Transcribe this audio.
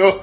No.